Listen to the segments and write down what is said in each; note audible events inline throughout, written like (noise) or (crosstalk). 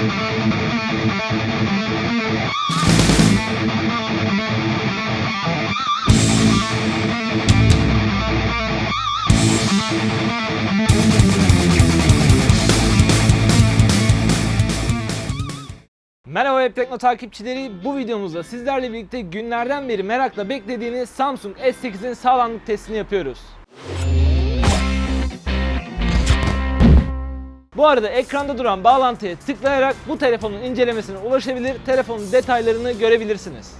Merhaba Web Tekno takipçileri. Bu videomuzda sizlerle birlikte günlerden beri merakla beklediğiniz Samsung S8'in sağlamlık testini yapıyoruz. Bu arada ekranda duran bağlantıya tıklayarak bu telefonun incelemesine ulaşabilir, telefonun detaylarını görebilirsiniz.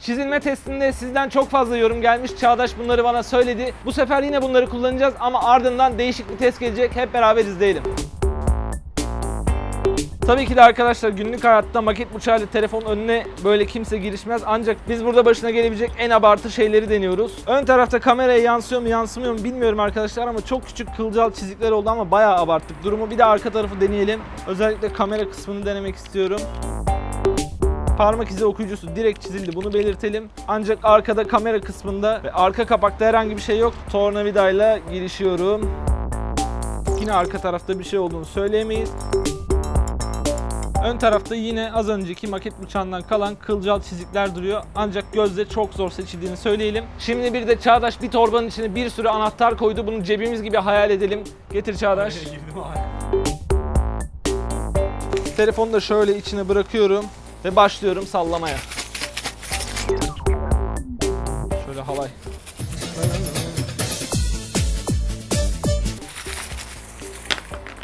Çizilme testinde sizden çok fazla yorum gelmiş. Çağdaş bunları bana söyledi. Bu sefer yine bunları kullanacağız ama ardından değişik bir test gelecek. Hep beraber izleyelim. Tabii ki de arkadaşlar günlük hayatta maket bıçağıyla telefon önüne böyle kimse girişmez. Ancak biz burada başına gelebilecek en abartı şeyleri deniyoruz. Ön tarafta kameraya yansıyor mu yansımıyor mu bilmiyorum arkadaşlar ama çok küçük kılcal çizikler oldu ama bayağı abarttık durumu. Bir de arka tarafı deneyelim. Özellikle kamera kısmını denemek istiyorum. Parmak izi okuyucusu direkt çizildi bunu belirtelim. Ancak arkada kamera kısmında ve arka kapakta herhangi bir şey yok. Tornavidayla girişiyorum. Yine arka tarafta bir şey olduğunu söyleyemeyiz. Ön tarafta yine az önceki maket bıçağından kalan kılcal çizikler duruyor. Ancak gözle çok zor seçildiğini söyleyelim. Şimdi bir de Çağdaş bir torbanın içine bir sürü anahtar koydu. Bunu cebimiz gibi hayal edelim. Getir Çağdaş. Telefonu da şöyle içine bırakıyorum ve başlıyorum sallamaya. Şöyle halay.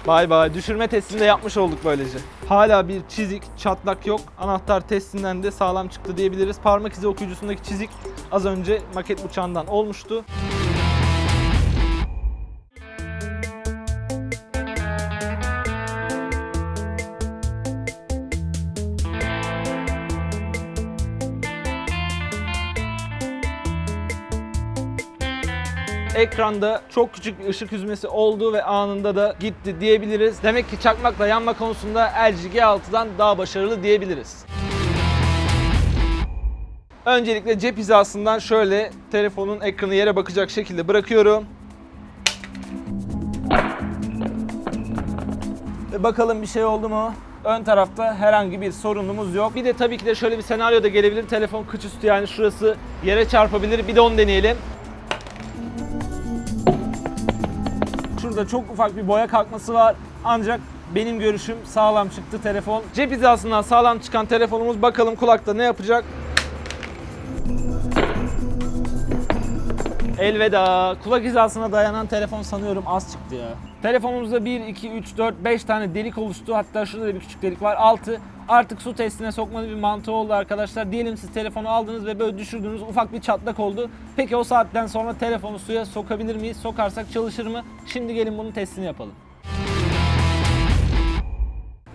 Bay bay. Düşürme testini de yapmış olduk böylece. Hala bir çizik, çatlak yok. Anahtar testinden de sağlam çıktı diyebiliriz. Parmak izi okuyucusundaki çizik az önce maket bıçağından olmuştu. Ekranda çok küçük bir ışık hüzmesi oldu ve anında da gitti diyebiliriz. Demek ki çakmakla yanma konusunda LG G6'dan daha başarılı diyebiliriz. Öncelikle cep hizasından şöyle telefonun ekranı yere bakacak şekilde bırakıyorum. Ve bakalım bir şey oldu mu? Ön tarafta herhangi bir sorunumuz yok. Bir de tabii ki de şöyle bir senaryo da gelebilir. Telefon kıç üstü yani şurası yere çarpabilir. Bir de onu deneyelim. Şurada çok ufak bir boya kalkması var. Ancak benim görüşüm sağlam çıktı telefon. Cep hizasından sağlam çıkan telefonumuz bakalım kulakta ne yapacak? Elveda. Kulak hizasına dayanan telefon sanıyorum az çıktı ya. Telefonumuzda 1, 2, 3, 4, 5 tane delik oluştu. Hatta şurada da bir küçük delik var. 6. Artık su testine sokmanın bir mantığı oldu arkadaşlar. Diyelim siz telefonu aldınız ve böyle düşürdünüz ufak bir çatlak oldu. Peki o saatten sonra telefonu suya sokabilir miyiz? Sokarsak çalışır mı? Şimdi gelin bunun testini yapalım.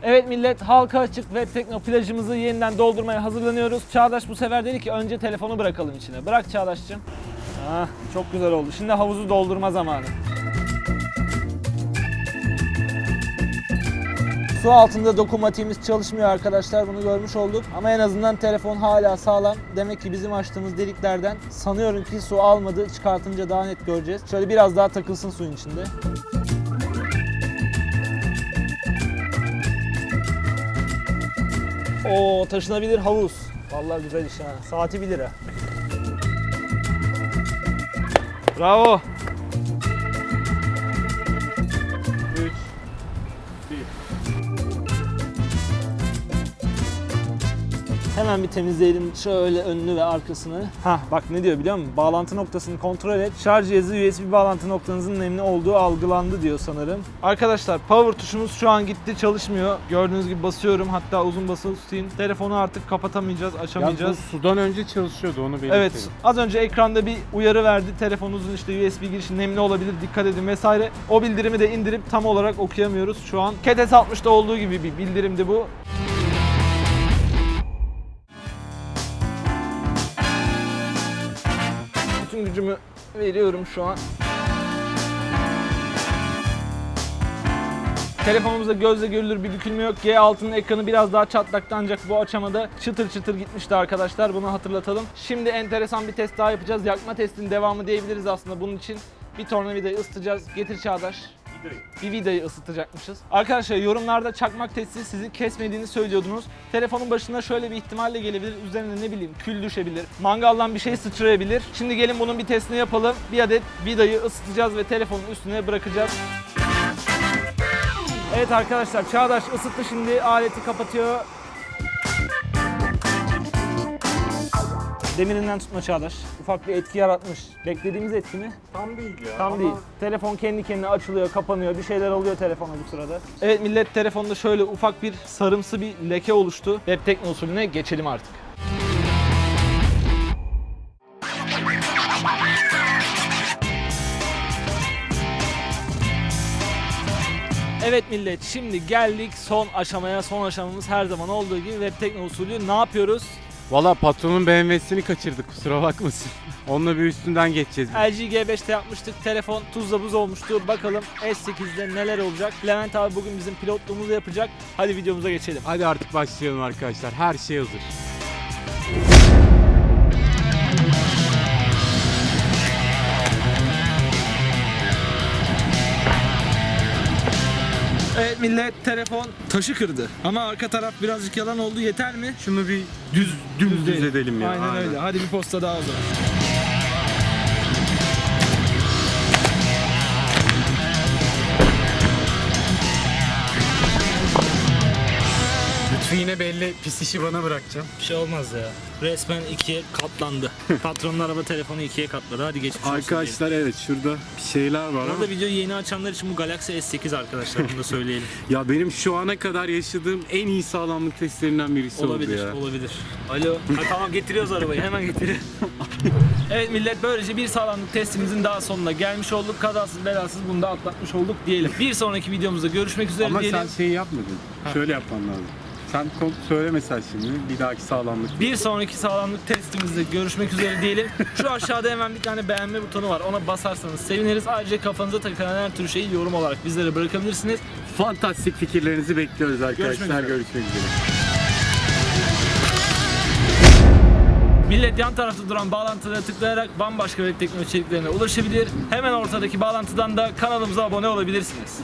Evet millet halka açık ve tekno plajımızı yeniden doldurmaya hazırlanıyoruz. Çağdaş bu sefer dedi ki önce telefonu bırakalım içine. Bırak Çağdaş'cığım. Ah, çok güzel oldu. Şimdi havuzu doldurma zamanı. Su altında dokunmatiğimiz çalışmıyor arkadaşlar bunu görmüş olduk. Ama en azından telefon hala sağlam. Demek ki bizim açtığımız deliklerden sanıyorum ki su almadı. Çıkartınca daha net göreceğiz. Şöyle biraz daha takılsın suyun içinde. Oo taşınabilir havuz. Vallahi güzel iş ha. Saati 1 lira. Bravo. Hemen bir temizleyelim şöyle önünü ve arkasını. Hah bak ne diyor biliyor musun? Bağlantı noktasını kontrol et. Şarj cihazı USB bağlantı noktanızın nemli olduğu algılandı diyor sanırım. Arkadaşlar power tuşumuz şu an gitti çalışmıyor. Gördüğünüz gibi basıyorum hatta uzun basılı tutayım. Telefonu artık kapatamayacağız, açamayacağız. bu sudan önce çalışıyordu onu belirtelim. Evet az önce ekranda bir uyarı verdi. Telefonunuzun işte USB girişi nemli olabilir dikkat edin vesaire. O bildirimi de indirip tam olarak okuyamıyoruz şu an. Cat S60'da olduğu gibi bir bildirimdi bu. Gücümü veriyorum şu an. Telefonumuzda gözle görülür bir bükülme yok. G6'nın ekranı biraz daha çatlaktı ancak bu aşamada çıtır çıtır gitmişti arkadaşlar. Bunu hatırlatalım. Şimdi enteresan bir test daha yapacağız. Yakma testinin devamı diyebiliriz aslında bunun için. Bir tornavidayı ısıtacağız. Getir Çağdaş. Bir vidayı ısıtacakmışız. Arkadaşlar yorumlarda çakmak testi sizi kesmediğini söylüyordunuz. Telefonun başına şöyle bir ihtimalle gelebilir. Üzerine ne bileyim kül düşebilir. Mangaldan bir şey sıçrayabilir. Şimdi gelin bunun bir testini yapalım. Bir adet vidayı ısıtacağız ve telefonun üstüne bırakacağız. Evet arkadaşlar Çağdaş ısıttı şimdi aleti kapatıyor. Demirinden tutma Çağdaş. Ufak bir etki yaratmış. Beklediğimiz etki mi? Tam değil ya. Tam ama değil. Telefon kendi kendine açılıyor, kapanıyor. Bir şeyler oluyor telefona bu sırada. Evet millet telefonda şöyle ufak bir sarımsı bir leke oluştu. Web tekno usulüne geçelim artık. Evet millet şimdi geldik son aşamaya. Son aşamamız her zaman olduğu gibi web tekno usulü ne yapıyoruz? Valla patronun BMW'sini kaçırdık kusura bakmasın. (laughs) Onunla bir üstünden geçeceğiz. biz. LG G5'te yapmıştık. Telefon tuzla buz olmuştu. Bakalım S8'de neler olacak. Levent abi bugün bizim pilotluğumuzu yapacak. Hadi videomuza geçelim. Hadi artık başlayalım arkadaşlar. Her şey hazır. Millet telefon taşı kırdı. Ama arka taraf birazcık yalan oldu. Yeter mi? Şunu bir düz dümdüz edelim ya. Aynen, öyle. Hadi bir posta daha o zaman. Yine belli pis işi bana bırakacağım. Bir şey olmaz ya. Resmen ikiye katlandı. (laughs) Patronun araba telefonu ikiye katladı. Hadi geçmiş olsun. Arkadaşlar evet şurada bir şeyler var ama Burada videoyu yeni açanlar için bu Galaxy S8 arkadaşlar bunu da söyleyelim. (laughs) ya benim şu ana kadar yaşadığım en iyi sağlamlık testlerinden birisi olabilir, oldu ya. olabilir. Alo. Ha, tamam getiriyoruz arabayı hemen getiriyor. (laughs) evet millet böylece bir sağlamlık testimizin daha sonuna gelmiş olduk. Kazasız belasız bunu da atlatmış olduk diyelim. Bir sonraki videomuzda görüşmek üzere Ama diyelim. sen şeyi yapmadın. Şöyle yapman lazım. Sen kod söyle mesela şimdi bir dahaki sağlamlık. Bir sonraki sağlamlık testimizde görüşmek üzere diyelim. Şu aşağıda hemen bir tane beğenme butonu var. Ona basarsanız seviniriz. Ayrıca kafanıza takılan her tür şeyi yorum olarak bizlere bırakabilirsiniz. Fantastik fikirlerinizi bekliyoruz arkadaşlar. Görüşmek üzere. Görüşmek üzere. Millet yan tarafta duran bağlantılara tıklayarak bambaşka web teknoloji içeriklerine ulaşabilir. Hemen ortadaki bağlantıdan da kanalımıza abone olabilirsiniz.